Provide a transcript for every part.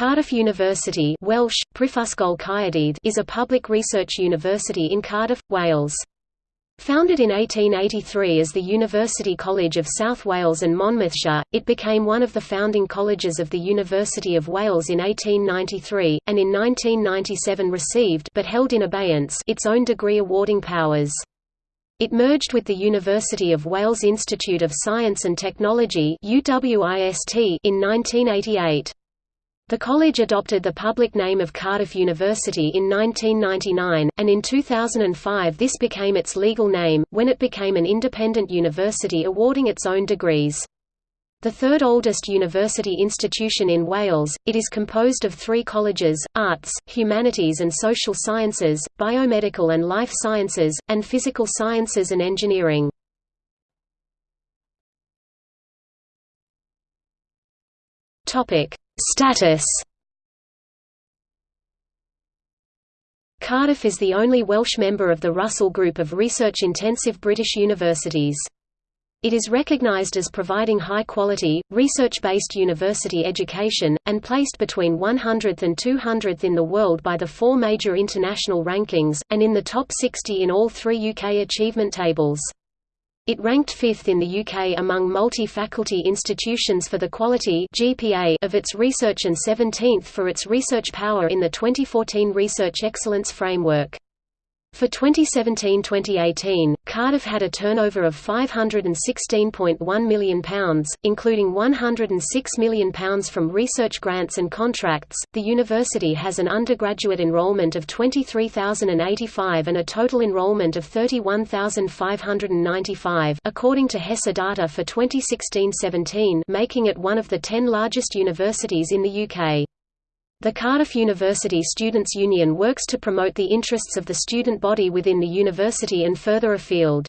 Cardiff University Welsh, is a public research university in Cardiff, Wales. Founded in 1883 as the University College of South Wales and Monmouthshire, it became one of the founding colleges of the University of Wales in 1893, and in 1997 received but held in abeyance its own degree awarding powers. It merged with the University of Wales Institute of Science and Technology in 1988. The college adopted the public name of Cardiff University in 1999, and in 2005 this became its legal name, when it became an independent university awarding its own degrees. The third oldest university institution in Wales, it is composed of three colleges, Arts, Humanities and Social Sciences, Biomedical and Life Sciences, and Physical Sciences and Engineering. Topic: Status Cardiff is the only Welsh member of the Russell Group of research-intensive British universities. It is recognised as providing high-quality, research-based university education, and placed between 100th and 200th in the world by the four major international rankings, and in the top 60 in all three UK achievement tables. It ranked fifth in the UK among multi-faculty institutions for the quality GPA of its research and 17th for its research power in the 2014 Research Excellence Framework. For 2017–2018, Cardiff had a turnover of £516.1 million, including £106 million from research grants and contracts. The university has an undergraduate enrolment of 23,085 and a total enrolment of 31,595, according to HESA data for 2016–17, making it one of the 10 largest universities in the UK. The Cardiff University Students' Union works to promote the interests of the student body within the university and further afield.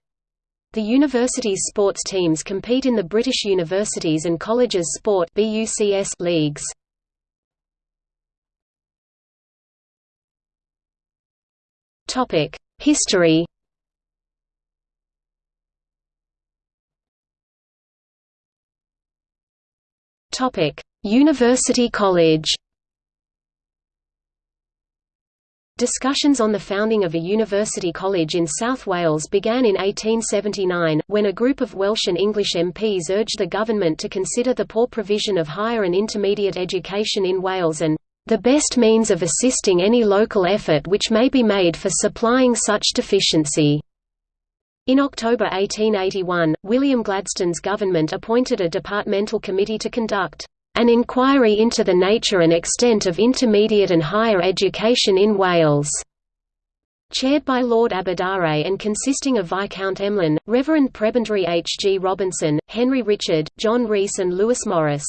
The university's sports teams compete in the British Universities and Colleges Sport leagues. History University College Discussions on the founding of a university college in South Wales began in 1879, when a group of Welsh and English MPs urged the government to consider the poor provision of higher and intermediate education in Wales and the best means of assisting any local effort which may be made for supplying such deficiency. In October 1881, William Gladstone's government appointed a departmental committee to conduct an inquiry into the nature and extent of intermediate and higher education in Wales. Chaired by Lord Aberdare and consisting of Viscount Emlyn, Reverend Prebendary H. G. Robinson, Henry Richard, John Rees and Lewis Morris.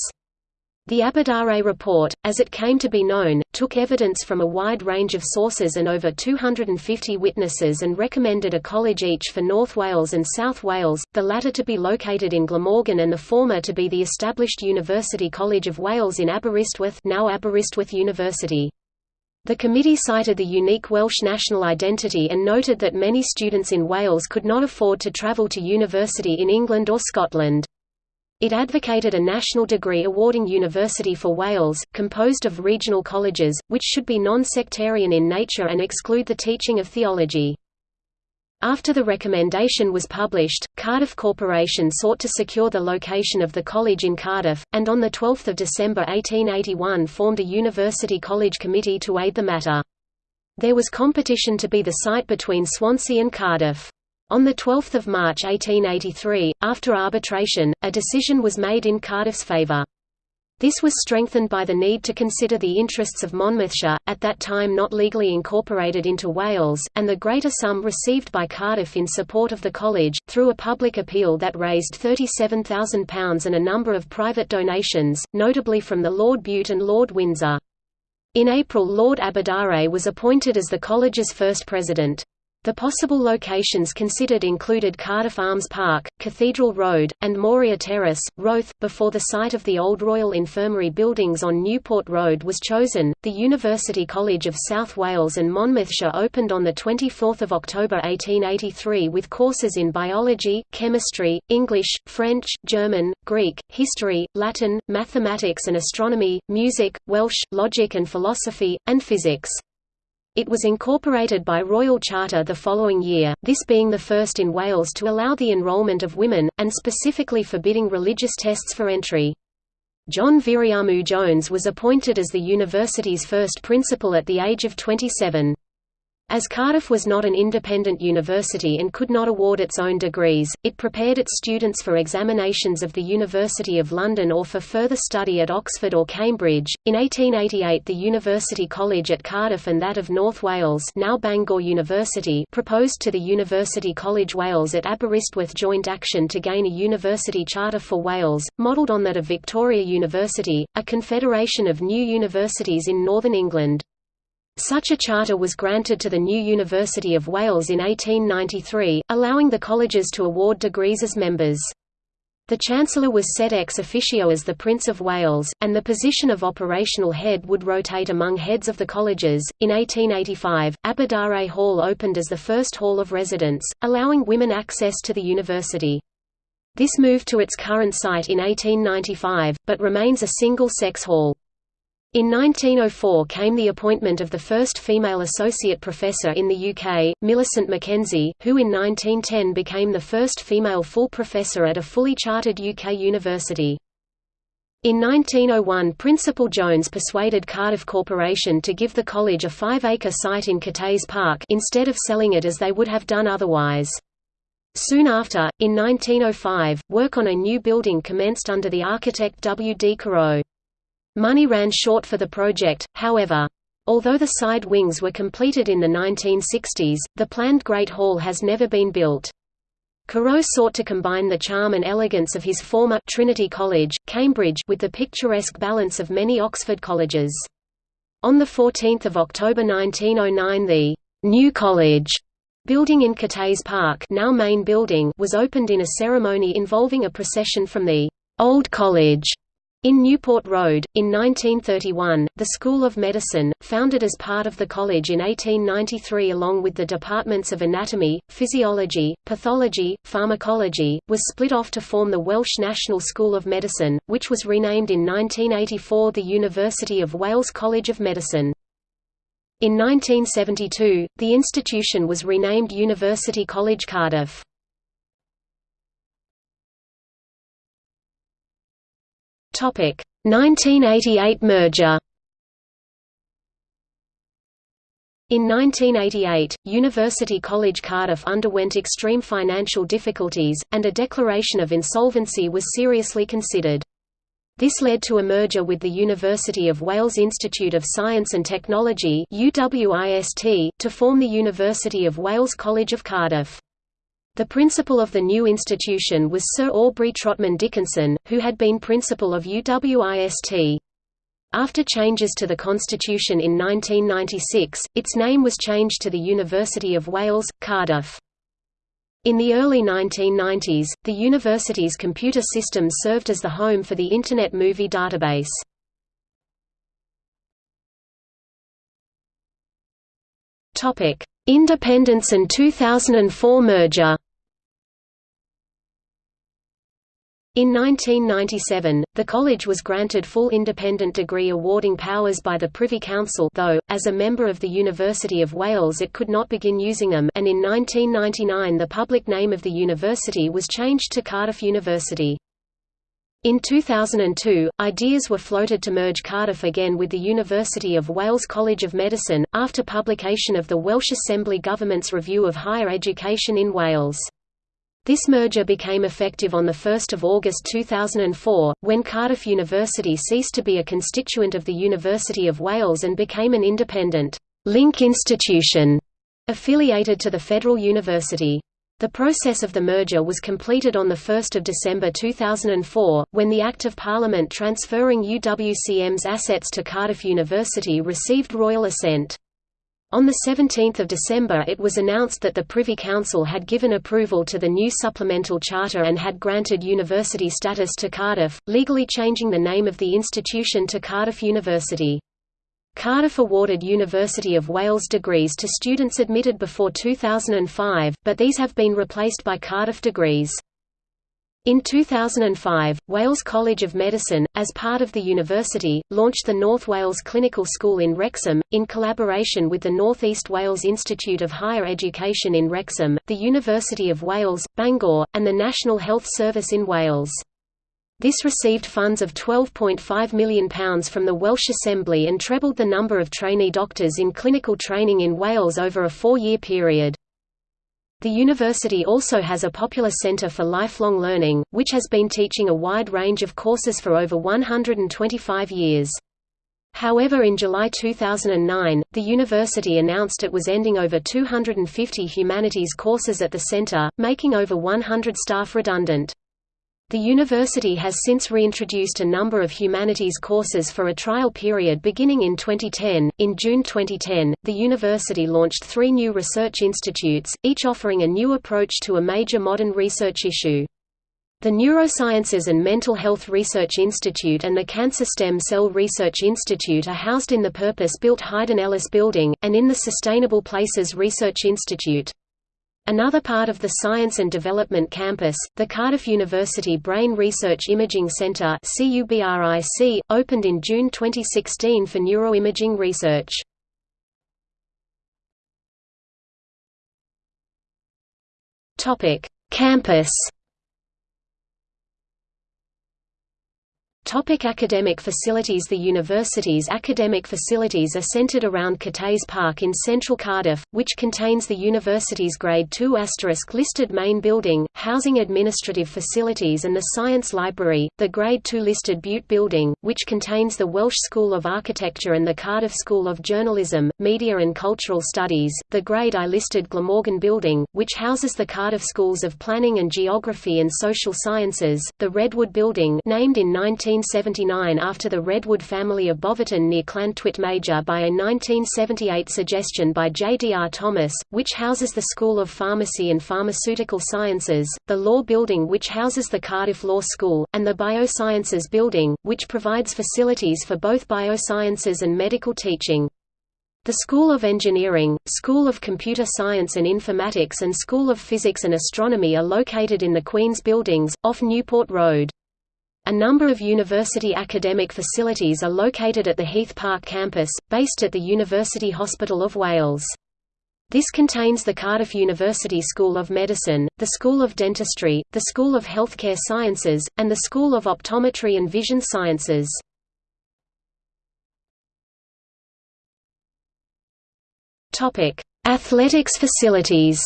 The Aberdare report, as it came to be known, took evidence from a wide range of sources and over 250 witnesses and recommended a college each for North Wales and South Wales, the latter to be located in Glamorgan and the former to be the established University College of Wales in Aberystwyth now Aberystwyth University. The committee cited the unique Welsh national identity and noted that many students in Wales could not afford to travel to university in England or Scotland. It advocated a national degree awarding university for Wales, composed of regional colleges, which should be non-sectarian in nature and exclude the teaching of theology. After the recommendation was published, Cardiff Corporation sought to secure the location of the college in Cardiff, and on 12 December 1881 formed a University College Committee to aid the matter. There was competition to be the site between Swansea and Cardiff. On 12 March 1883, after arbitration, a decision was made in Cardiff's favour. This was strengthened by the need to consider the interests of Monmouthshire, at that time not legally incorporated into Wales, and the greater sum received by Cardiff in support of the college, through a public appeal that raised £37,000 and a number of private donations, notably from the Lord Bute and Lord Windsor. In April Lord Aberdare was appointed as the college's first president. The possible locations considered included Cardiff Arms Park, Cathedral Road, and Moria Terrace, Roath. Before the site of the old Royal Infirmary buildings on Newport Road was chosen, the University College of South Wales and Monmouthshire opened on 24 October 1883 with courses in biology, chemistry, English, French, German, Greek, history, Latin, mathematics and astronomy, music, Welsh, logic and philosophy, and physics. It was incorporated by Royal Charter the following year, this being the first in Wales to allow the enrolment of women, and specifically forbidding religious tests for entry. John Viriamu Jones was appointed as the university's first principal at the age of 27. As Cardiff was not an independent university and could not award its own degrees, it prepared its students for examinations of the University of London or for further study at Oxford or Cambridge. In 1888, the University College at Cardiff and that of North Wales, now Bangor University, proposed to the University College Wales at Aberystwyth joint action to gain a university charter for Wales, modelled on that of Victoria University, a confederation of new universities in northern England. Such a charter was granted to the new University of Wales in 1893, allowing the colleges to award degrees as members. The Chancellor was set ex officio as the Prince of Wales, and the position of operational head would rotate among heads of the colleges. In 1885, Aberdare Hall opened as the first hall of residence, allowing women access to the university. This moved to its current site in 1895, but remains a single-sex hall. In 1904 came the appointment of the first female associate professor in the UK, Millicent Mackenzie, who in 1910 became the first female full professor at a fully chartered UK university. In 1901 Principal Jones persuaded Cardiff Corporation to give the college a five-acre site in Cathays Park instead of selling it as they would have done otherwise. Soon after, in 1905, work on a new building commenced under the architect W. D. Corot. Money ran short for the project, however. Although the side wings were completed in the 1960s, the planned Great Hall has never been built. Corot sought to combine the charm and elegance of his former Trinity College, Cambridge with the picturesque balance of many Oxford colleges. On 14 October 1909 the «New College» building in Cathays Park now main building was opened in a ceremony involving a procession from the «Old College» In Newport Road, in 1931, the School of Medicine, founded as part of the college in 1893 along with the departments of anatomy, physiology, pathology, pharmacology, was split off to form the Welsh National School of Medicine, which was renamed in 1984 the University of Wales College of Medicine. In 1972, the institution was renamed University College Cardiff. Topic 1988 merger. In 1988, University College Cardiff underwent extreme financial difficulties, and a declaration of insolvency was seriously considered. This led to a merger with the University of Wales Institute of Science and Technology to form the University of Wales College of Cardiff. The principal of the new institution was Sir Aubrey Trotman Dickinson, who had been principal of UWIST. After changes to the constitution in 1996, its name was changed to the University of Wales, Cardiff. In the early 1990s, the university's computer systems served as the home for the Internet Movie Database. Independence and 2004 merger In 1997, the college was granted full independent degree awarding powers by the Privy Council though, as a member of the University of Wales it could not begin using them and in 1999 the public name of the university was changed to Cardiff University. In 2002, ideas were floated to merge Cardiff again with the University of Wales College of Medicine, after publication of the Welsh Assembly Government's Review of Higher Education in Wales. This merger became effective on 1 August 2004, when Cardiff University ceased to be a constituent of the University of Wales and became an independent link institution affiliated to the Federal University. The process of the merger was completed on 1 December 2004, when the Act of Parliament transferring UWCM's assets to Cardiff University received royal assent. On 17 December it was announced that the Privy Council had given approval to the new supplemental charter and had granted university status to Cardiff, legally changing the name of the institution to Cardiff University. Cardiff awarded University of Wales degrees to students admitted before 2005, but these have been replaced by Cardiff degrees. In 2005, Wales College of Medicine, as part of the university, launched the North Wales Clinical School in Wrexham, in collaboration with the North East Wales Institute of Higher Education in Wrexham, the University of Wales, Bangor, and the National Health Service in Wales. This received funds of £12.5 million from the Welsh Assembly and trebled the number of trainee doctors in clinical training in Wales over a four-year period. The university also has a popular Centre for Lifelong Learning, which has been teaching a wide range of courses for over 125 years. However in July 2009, the university announced it was ending over 250 humanities courses at the center, making over 100 staff redundant. The university has since reintroduced a number of humanities courses for a trial period beginning in 2010. In June 2010, the university launched three new research institutes, each offering a new approach to a major modern research issue. The Neurosciences and Mental Health Research Institute and the Cancer Stem Cell Research Institute are housed in the purpose-built Hadyn Ellis Building, and in the Sustainable Places Research Institute. Another part of the Science and Development Campus, the Cardiff University Brain Research Imaging Centre opened in June 2016 for neuroimaging research. Campus Topic academic facilities The university's academic facilities are centred around Cathays Park in central Cardiff, which contains the university's Grade II listed main building, housing administrative facilities and the Science Library, the Grade II listed Bute Building, which contains the Welsh School of Architecture and the Cardiff School of Journalism, Media and Cultural Studies, the Grade I listed Glamorgan Building, which houses the Cardiff Schools of Planning and Geography and Social Sciences, the Redwood Building named in 19 1979 after the Redwood family of Boverton near Llantwit Major by a 1978 suggestion by J. D. R. Thomas, which houses the School of Pharmacy and Pharmaceutical Sciences, the Law Building which houses the Cardiff Law School, and the Biosciences Building, which provides facilities for both biosciences and medical teaching. The School of Engineering, School of Computer Science and Informatics and School of Physics and Astronomy are located in the Queen's Buildings, off Newport Road. A number of university academic facilities are located at the Heath Park campus, based at the University Hospital of Wales. This contains the Cardiff University School of Medicine, the School of Dentistry, the School of Healthcare Sciences, and the School of Optometry and Vision Sciences. Athletics facilities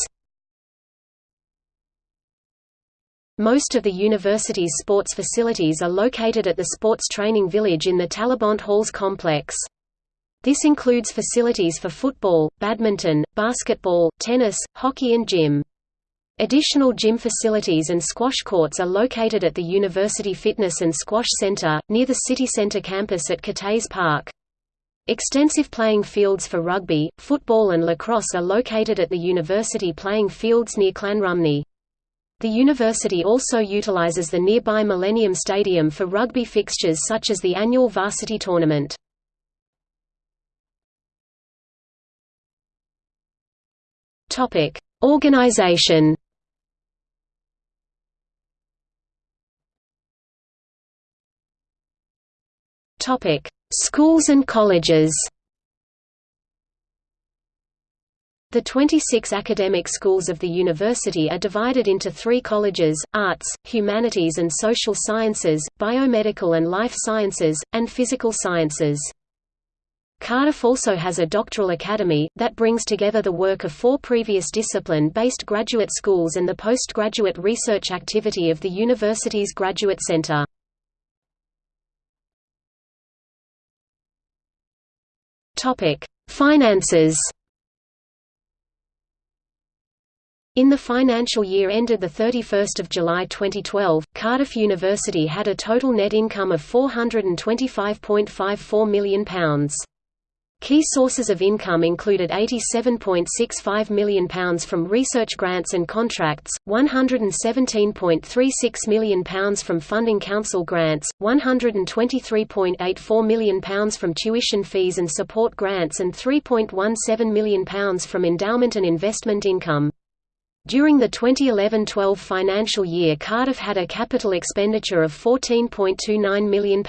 Most of the university's sports facilities are located at the Sports Training Village in the Talybont Halls complex. This includes facilities for football, badminton, basketball, tennis, hockey and gym. Additional gym facilities and squash courts are located at the University Fitness and Squash Center, near the City Center campus at Cathays Park. Extensive playing fields for rugby, football and lacrosse are located at the university playing fields near Llanrumney. The university also utilizes the nearby Millennium Stadium for rugby fixtures such as the annual varsity tournament. Topic: Organization. Topic: Schools and colleges. The 26 academic schools of the university are divided into three colleges, Arts, Humanities and Social Sciences, Biomedical and Life Sciences, and Physical Sciences. Cardiff also has a doctoral academy, that brings together the work of four previous discipline-based graduate schools and the postgraduate research activity of the university's Graduate Center. Finances In the financial year ended 31 July 2012, Cardiff University had a total net income of £425.54 million. Key sources of income included £87.65 million from research grants and contracts, £117.36 million from funding council grants, £123.84 million from tuition fees and support grants and £3.17 million from endowment and investment income. During the 2011–12 financial year Cardiff had a capital expenditure of £14.29 million.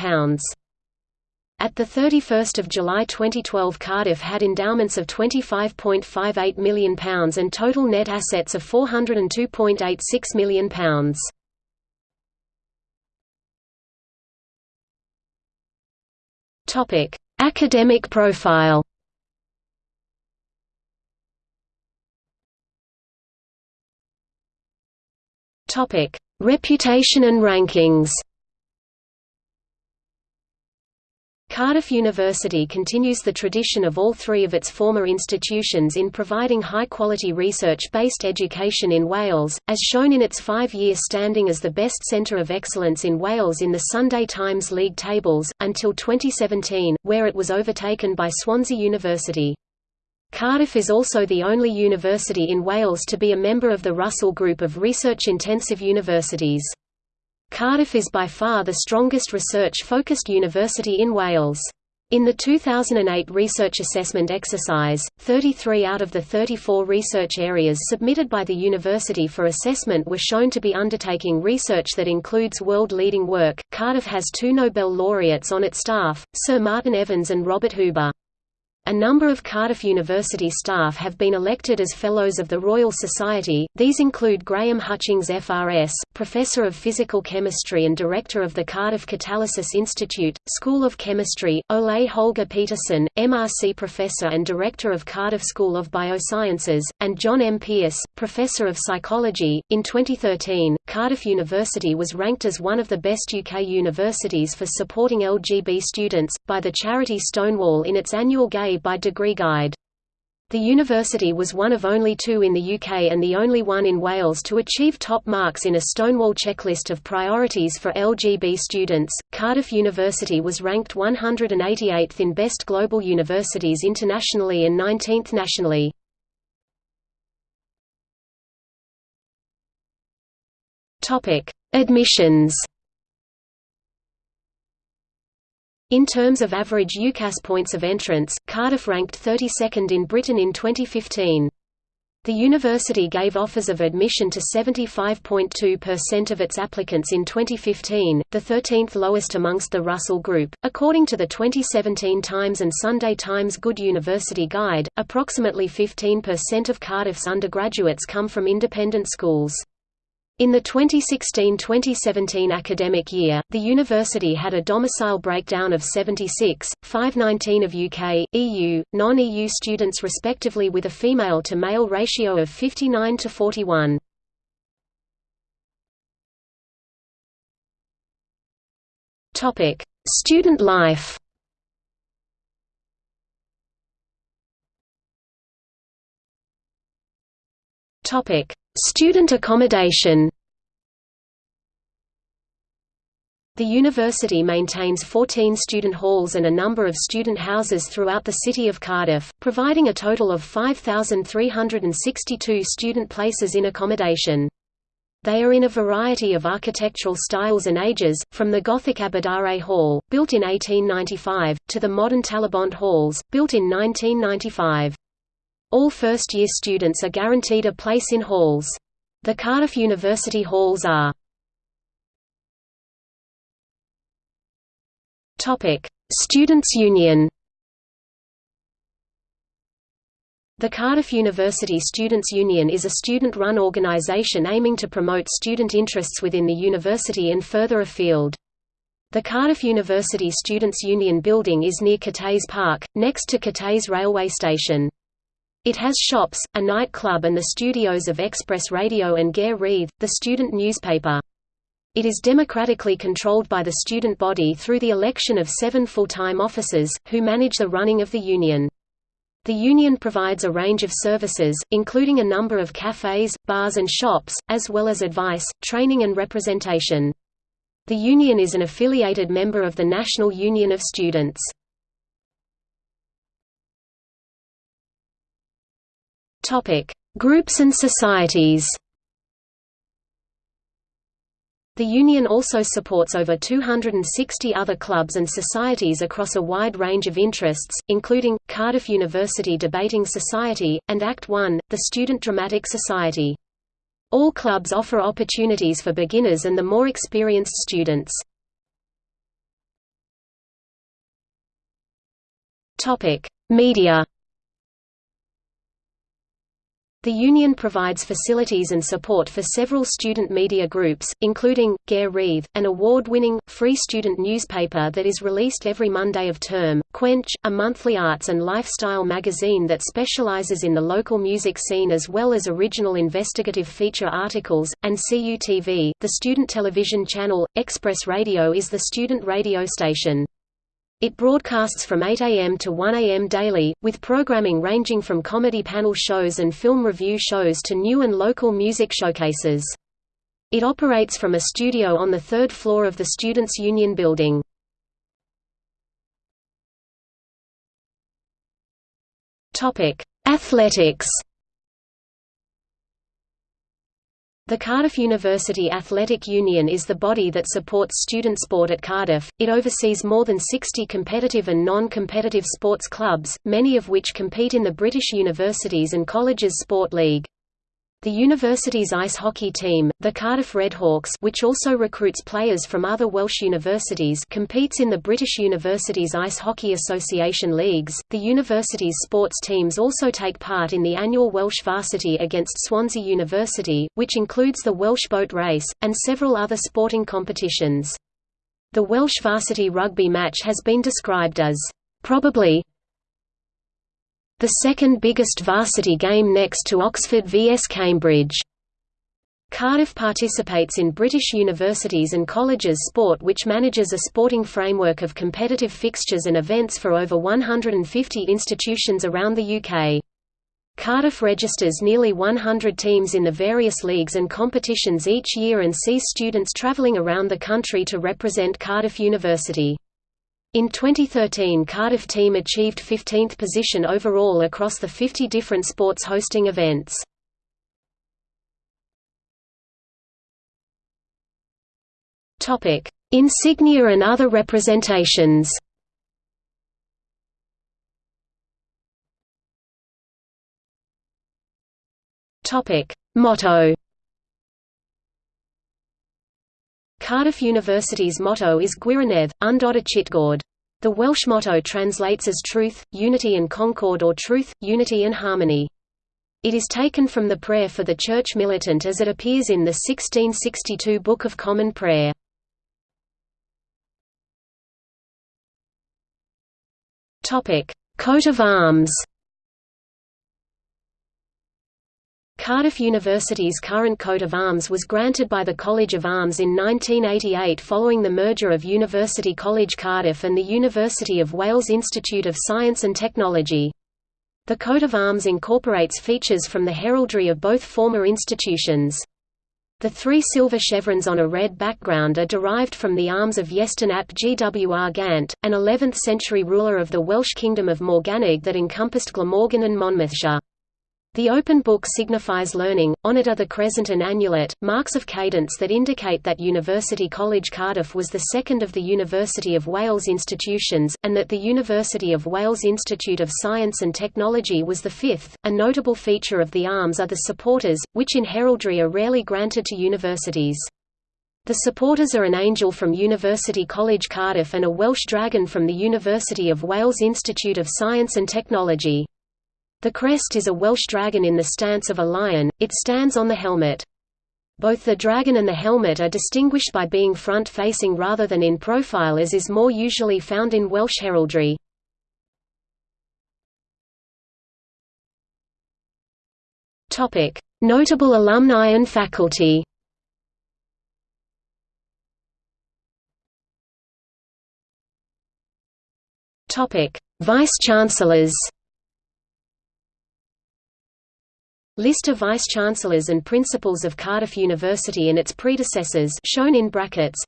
At 31 July 2012 Cardiff had endowments of £25.58 million and total net assets of £402.86 million. Academic profile Reputation and rankings Cardiff University continues the tradition of all three of its former institutions in providing high-quality research-based education in Wales, as shown in its five-year standing as the best centre of excellence in Wales in the Sunday Times League tables, until 2017, where it was overtaken by Swansea University. Cardiff is also the only university in Wales to be a member of the Russell Group of research-intensive universities. Cardiff is by far the strongest research-focused university in Wales. In the 2008 research assessment exercise, 33 out of the 34 research areas submitted by the university for assessment were shown to be undertaking research that includes world-leading work. Cardiff has two Nobel laureates on its staff, Sir Martin Evans and Robert Huber. A number of Cardiff University staff have been elected as Fellows of the Royal Society, these include Graham Hutchings FRS, Professor of Physical Chemistry and Director of the Cardiff Catalysis Institute, School of Chemistry, Ole Holger Petersen, MRC Professor and Director of Cardiff School of Biosciences, and John M. Pearce, Professor of Psychology. In 2013, Cardiff University was ranked as one of the best UK universities for supporting LGB students, by the charity Stonewall in its annual Gay by Degree Guide. The university was one of only two in the UK and the only one in Wales to achieve top marks in a Stonewall checklist of priorities for LGB students. Cardiff University was ranked 188th in Best Global Universities internationally and 19th nationally. Topic: Admissions. In terms of average UCAS points of entrance, Cardiff ranked 32nd in Britain in 2015. The university gave offers of admission to 75.2% of its applicants in 2015, the 13th lowest amongst the Russell Group. According to the 2017 Times and Sunday Times Good University Guide, approximately 15% of Cardiff's undergraduates come from independent schools. In the 2016–2017 academic year, the university had a domicile breakdown of 76, 519 of UK, EU, non-EU students respectively with a female-to-male ratio of 59 to 41. Student life Student accommodation The university maintains 14 student halls and a number of student houses throughout the city of Cardiff, providing a total of 5,362 student places in accommodation. They are in a variety of architectural styles and ages, from the Gothic Aberdare Hall, built in 1895, to the modern Talybont Halls, built in 1995. All first-year students are guaranteed a place in halls. The Cardiff University Halls are Students' Union The Cardiff University Students' Union is a student-run organisation aiming to promote student interests within the university and further afield. The Cardiff University Students' Union building is near Cathays Park, next to Cathays railway station. It has shops, a nightclub and the studios of Express Radio and Gair Rhydd, the student newspaper. It is democratically controlled by the student body through the election of seven full-time officers, who manage the running of the union. The union provides a range of services, including a number of cafes, bars and shops, as well as advice, training and representation. The union is an affiliated member of the National Union of Students. Topic: Groups and societies. The Union also supports over 260 other clubs and societies across a wide range of interests, including, Cardiff University Debating Society, and Act One, the Student Dramatic Society. All clubs offer opportunities for beginners and the more experienced students. Media the Union provides facilities and support for several student media groups, including, Gair Rhydd, an award-winning, free student newspaper that is released every Monday of term, Quench, a monthly arts and lifestyle magazine that specializes in the local music scene as well as original investigative feature articles, and CUTV, the student television channel. Express Radio is the student radio station. It broadcasts from 8 am to 1 am daily, with programming ranging from comedy panel shows and film review shows to new and local music showcases. It operates from a studio on the third floor of the Students' Union building. Athletics The Cardiff University Athletic Union is the body that supports student sport at Cardiff. It oversees more than 60 competitive and non-competitive sports clubs, many of which compete in the British Universities and Colleges Sport League. The university's ice hockey team, the Cardiff Redhawks which also recruits players from other Welsh universities competes in the British Universities Ice Hockey Association leagues. The university's sports teams also take part in the annual Welsh Varsity against Swansea University, which includes the Welsh Boat Race, and several other sporting competitions. The Welsh Varsity rugby match has been described as, "...probably the second biggest varsity game next to Oxford vs Cambridge. Cardiff participates in British universities and colleges sport which manages a sporting framework of competitive fixtures and events for over 150 institutions around the UK. Cardiff registers nearly 100 teams in the various leagues and competitions each year and sees students travelling around the country to represent Cardiff University. In 2013 Cardiff team achieved 15th position overall across the 50 different sports hosting events. Insignia and other representations Motto Cardiff University's motto is Gwirionedd, Undod Chytgord. The Welsh motto translates as truth, unity and concord or truth, unity and harmony. It is taken from the prayer for the Church militant as it appears in the 1662 Book of Common Prayer. Coat of arms Cardiff University's current coat of arms was granted by the College of Arms in 1988 following the merger of University College Cardiff and the University of Wales Institute of Science and Technology. The coat of arms incorporates features from the heraldry of both former institutions. The three silver chevrons on a red background are derived from the arms of Iestyn ap Gwrgant, an 11th-century ruler of the Welsh kingdom of Morgannwg that encompassed Glamorgan and Monmouthshire. The open book signifies learning, on it are the crescent and annulet, marks of cadence that indicate that University College Cardiff was the second of the University of Wales institutions, and that the University of Wales Institute of Science and Technology was the fifth. A notable feature of the arms are the supporters, which in heraldry are rarely granted to universities. The supporters are an angel from University College Cardiff and a Welsh dragon from the University of Wales Institute of Science and Technology. The crest is a Welsh dragon in the stance of a lion, it stands on the helmet. Both the dragon and the helmet are distinguished by being front-facing rather than in profile as is more usually found in Welsh heraldry. Notable alumni and faculty Vice-Chancellors List of vice-chancellors and principals of Cardiff University and its predecessors shown in brackets.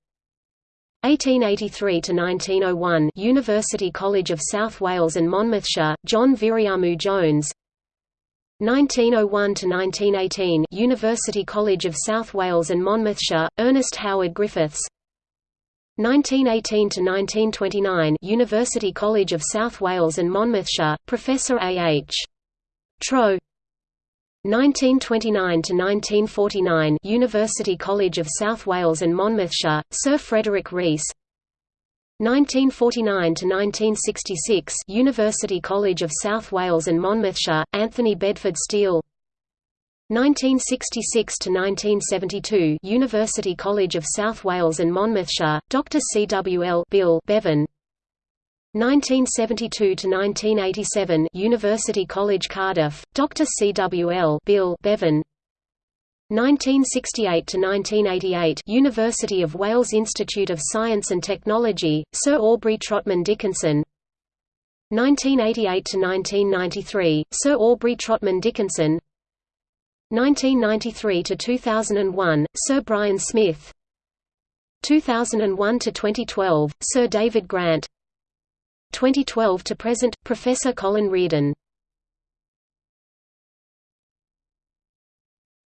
1883 to 1901 University College of South Wales and Monmouthshire John Viriamu Jones. 1901 to 1918 University College of South Wales and Monmouthshire Ernest Howard Griffiths. 1918 to 1929 University College of South Wales and Monmouthshire Professor A H. Trow 1929 to 1949 University College of South Wales and Monmouthshire Sir Frederick Rees. 1949 to 1966 University College of South Wales and Monmouthshire Anthony Bedford Steele. 1966 to 1972 University College of South Wales and Monmouthshire Dr C W L Bill Bevan 1972 to 1987 University College Cardiff Dr CWL Bill Bevan. 1968 to 1988 University of Wales Institute of Science and Technology Sir Aubrey Trotman Dickinson. 1988 to 1993 Sir Aubrey Trotman Dickinson. 1993 to 2001 Sir Brian Smith. 2001 to 2012 Sir David Grant 2012 to present, Professor Colin Riordan.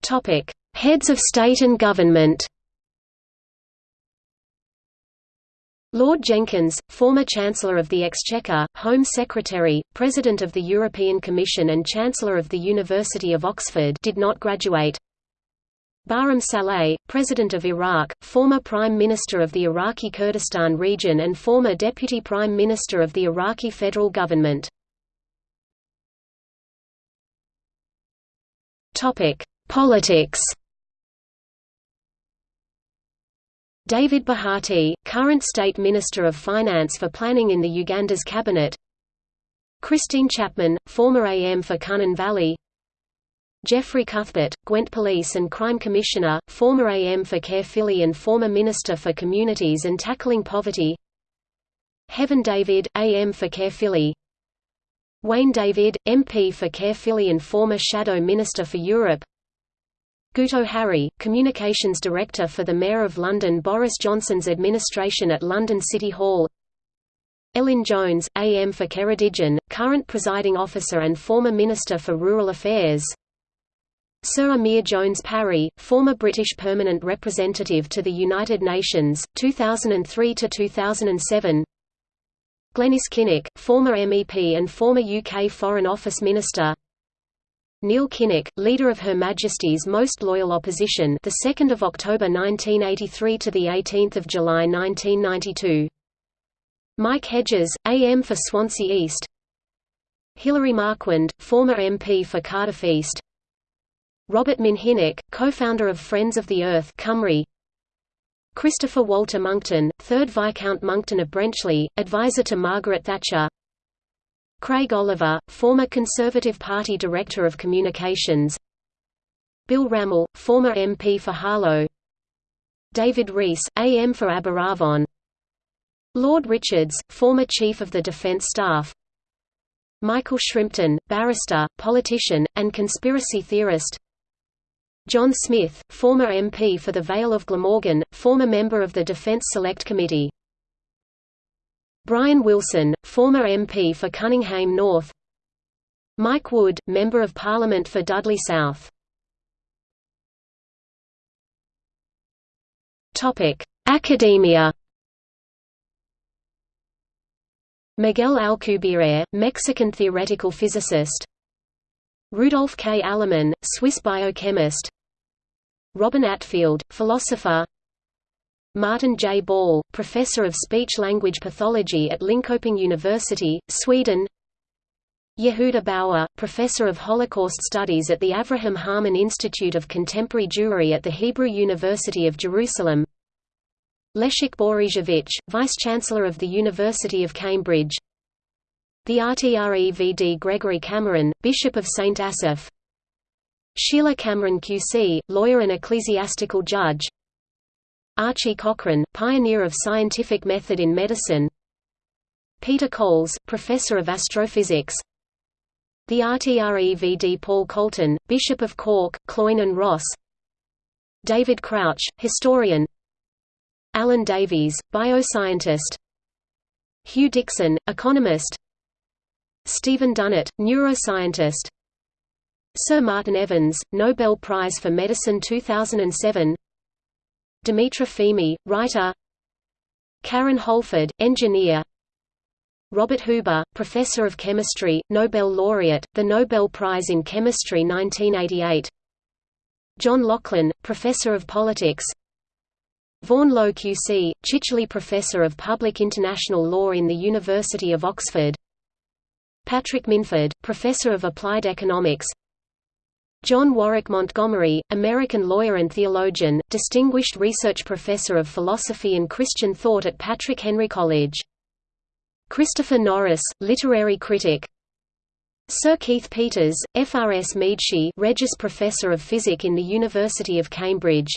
Topic: Heads of state and government. Lord Jenkins, former Chancellor of the Exchequer, Home Secretary, President of the European Commission and Chancellor of the University of Oxford did not graduate. Barham Salih, President of Iraq, former Prime Minister of the Iraqi Kurdistan region and former Deputy Prime Minister of the Iraqi federal government. Politics. David Bahati, current State Minister of Finance for Planning in the Uganda's cabinet. Christine Chapman, former AM for Cynon Valley Jeffrey Cuthbert, Gwent Police and Crime Commissioner, former AM for Caerphilly and former Minister for Communities and Tackling Poverty. Hefin David, AM for Caerphilly. Wayne David, MP for Caerphilly and former Shadow Minister for Europe. Guto Harri, Communications Director for the Mayor of London Boris Johnson's administration at London City Hall. Elin Jones, AM for Ceredigion, current presiding officer and former Minister for Rural Affairs Sir Emyr Jones Parry, former British permanent representative to the United Nations, 2003–2007 Glenys Kinnock, former MEP and former UK Foreign Office Minister. Neil Kinnock, leader of Her Majesty's Most Loyal Opposition the 2nd of October 1983 to the 18th of July 1992 Mike Hedges, AM for Swansea East. Hilary Marquand, former MP for Cardiff East Robert Minhinnick, co-founder of Friends of the Earth Cymru. Christopher Walter Monckton, 3rd Viscount Monckton of Brenchley, advisor to Margaret Thatcher. Craig Oliver, former Conservative Party Director of Communications. Bill Rammell, former MP for Harlow. David Rees, AM for Aberavon Lord Richards, former Chief of the Defence Staff. Michael Shrimpton, barrister, politician, and conspiracy theorist John Smith, former MP for the Vale of Glamorgan, former member of the Defence Select Committee. Brian Wilson, former MP for Cunninghame North. Mike Wood, Member of Parliament for Dudley South. Topic: Academia. Miguel Alcubierre, Mexican theoretical physicist. Rudolf K. Allemann, Swiss biochemist Robin Attfield, philosopher Martin J. Ball, professor of speech-language pathology at Linköping University, Sweden Yehuda Bauer, professor of Holocaust studies at the Avraham Harman Institute of Contemporary Jewry at the Hebrew University of Jerusalem Leszek Borysiewicz, vice-chancellor of the University of Cambridge the RTREVD Gregory Cameron, Bishop of St. Asaph Sheila Cameron QC, lawyer and ecclesiastical judge. Archie Cochrane, pioneer of scientific method in medicine. Peter Coles, professor of astrophysics. The RTREVD Paul Colton, Bishop of Cork, Cloyne and Ross. David Crouch, historian. Alan Davies, bioscientist. Hugh Dixon, economist. Stephen Dunnett, neuroscientist Sir Martin Evans, Nobel Prize for Medicine 2007 Dimitra Fimi, writer. Karen Holford, engineer. Robert Huber, Professor of Chemistry, Nobel laureate, the Nobel Prize in Chemistry 1988 John Loughlin, Professor of Politics. Vaughan Lowe QC, Chichele Professor of Public International Law in the University of Oxford. Patrick Minford, Professor of Applied Economics John Warwick Montgomery, American lawyer and theologian, Distinguished Research Professor of Philosophy and Christian Thought at Patrick Henry College. Christopher Norris, literary critic. Sir Keith Peters, FRS Meadshee Regius Professor of Physics in the University of Cambridge.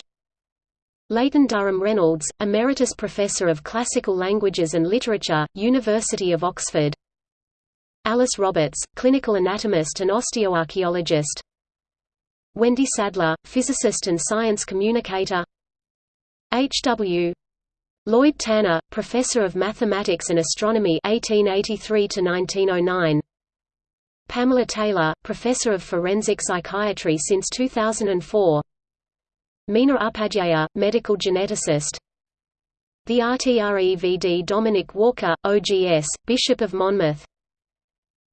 Leighton Durham Reynolds, Emeritus Professor of Classical Languages and Literature, University of Oxford. Alice Roberts, clinical anatomist and osteoarchaeologist Wendy Sadler, physicist and science communicator H. W. Lloyd Tanner, Professor of Mathematics and Astronomy 1883 1909. Pamela Taylor, Professor of Forensic Psychiatry since 2004. Meena Upadhyaya, Medical Geneticist. The RTREVD Dominic Walker, OGS, Bishop of Monmouth.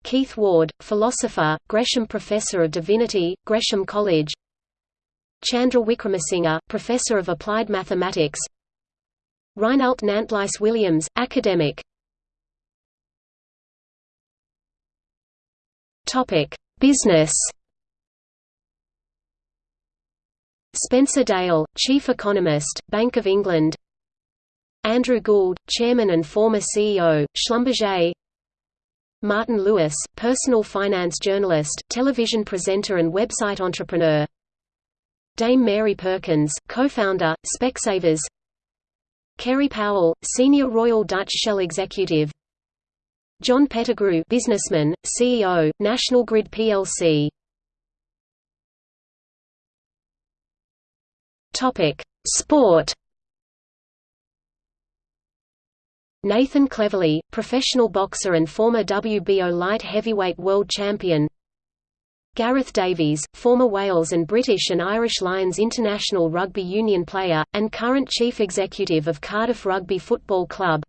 Keith Ward, philosopher, Gresham Professor of Divinity, Gresham College. Chandra Wickramasinghe, Professor of Applied Mathematics, Reinald Nantlyse Williams, academic. Business. Spencer Dale, Chief Economist, Bank of England. Andrew Gould, Chairman and former CEO, Schlumberger Martin Lewis, personal finance journalist, television presenter and website entrepreneur. Dame Mary Perkins, co-founder, Specsavers. Kerry Powell, Senior Royal Dutch Shell Executive. John Pettigrew businessman, CEO, National Grid plc Sport Nathan Cleverly, professional boxer and former WBO light heavyweight world champion. Gareth Davies, former Wales and British and Irish Lions international rugby union player, and current chief executive of Cardiff Rugby Football Club.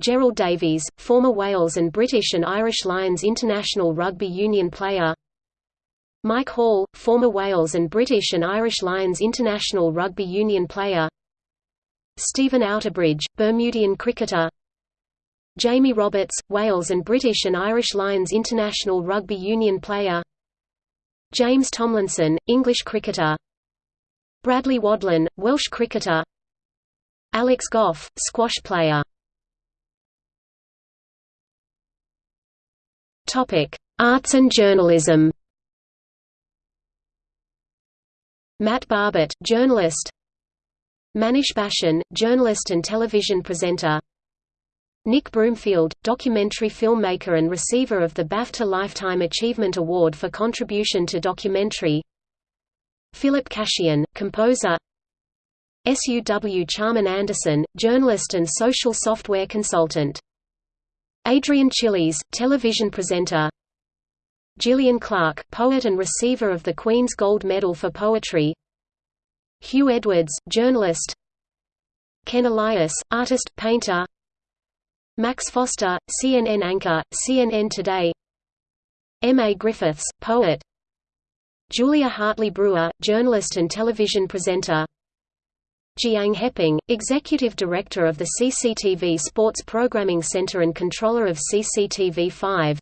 Gerald Davies, former Wales and British and Irish Lions international rugby union player. Mike Hall, former Wales and British and Irish Lions international rugby union player Stephen Outerbridge, Bermudian cricketer. Jamie Roberts, Wales and British and Irish Lions international rugby union player. James Tomlinson, English cricketer. Bradley Wadlan, Welsh cricketer. Alex Goff, squash player. Arts and journalism. Matt Barbet, journalist Manish Bhasin, journalist and television presenter. Nick Broomfield, documentary filmmaker and receiver of the BAFTA Lifetime Achievement Award for contribution to documentary. Philip Cashian, composer. SUW Charman Anderson, journalist and social software consultant. Adrian Chiles, television presenter. Gillian Clarke, poet and receiver of the Queen's Gold Medal for Poetry Hugh Edwards, journalist. Ken Elias, artist, painter. Max Foster, CNN anchor, CNN Today. M. A. Griffiths, poet. Julia Hartley Brewer, journalist and television presenter. Jiang Heping, Executive Director of the CCTV Sports Programming Center and Controller of CCTV5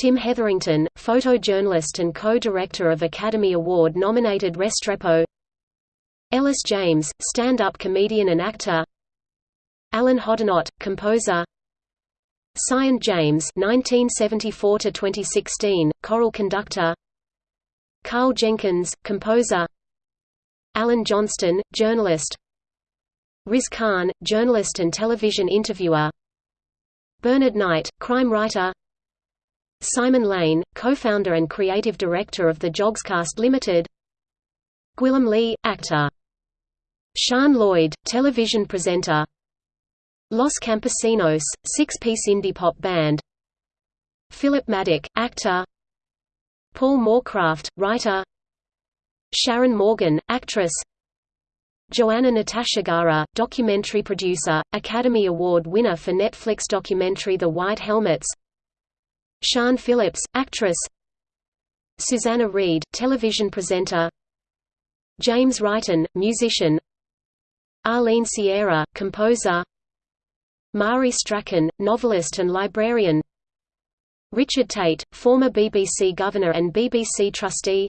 Tim Hetherington, photojournalist and co-director of Academy Award-nominated Restrepo Ellis James, stand-up comedian and actor. Alan Hoddinott, composer. Sion James 1974 to 2016 choral conductor. Karl Jenkins composer. Alan Johnston journalist. Riz Khan journalist and television interviewer. Bernard Knight crime writer. Simon Lane co-founder and creative director of the Yogscast Limited. Gwilym Lee actor Sian Lloyd television presenter. Los Campesinos, six-piece indie pop band. Philip Maddock, actor. Paul Moorcraft, writer. Sharon Morgan, actress. Joanna Natasegara, documentary producer, Academy Award winner for Netflix documentary The White Helmets. Siân Phillips, actress. Susanna Reid, television presenter. James Wrighton, musician Arlene Sierra, composer. Mari Strachan, novelist and librarian. Richard Tait, former BBC governor and BBC trustee.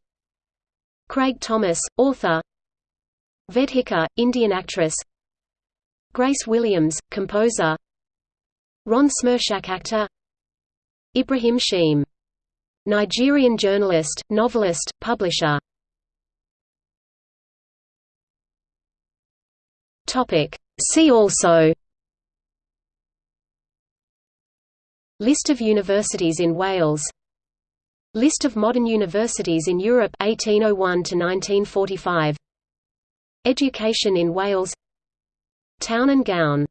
Craig Thomas, author. Vedhika, Indian actress. Grace Williams, composer. Ron Smerczak actor. Ibrahim Sheme. Nigerian journalist, novelist, publisher See also List of universities in Wales List of modern universities in Europe 1801 to 1945 Education in Wales Town and gown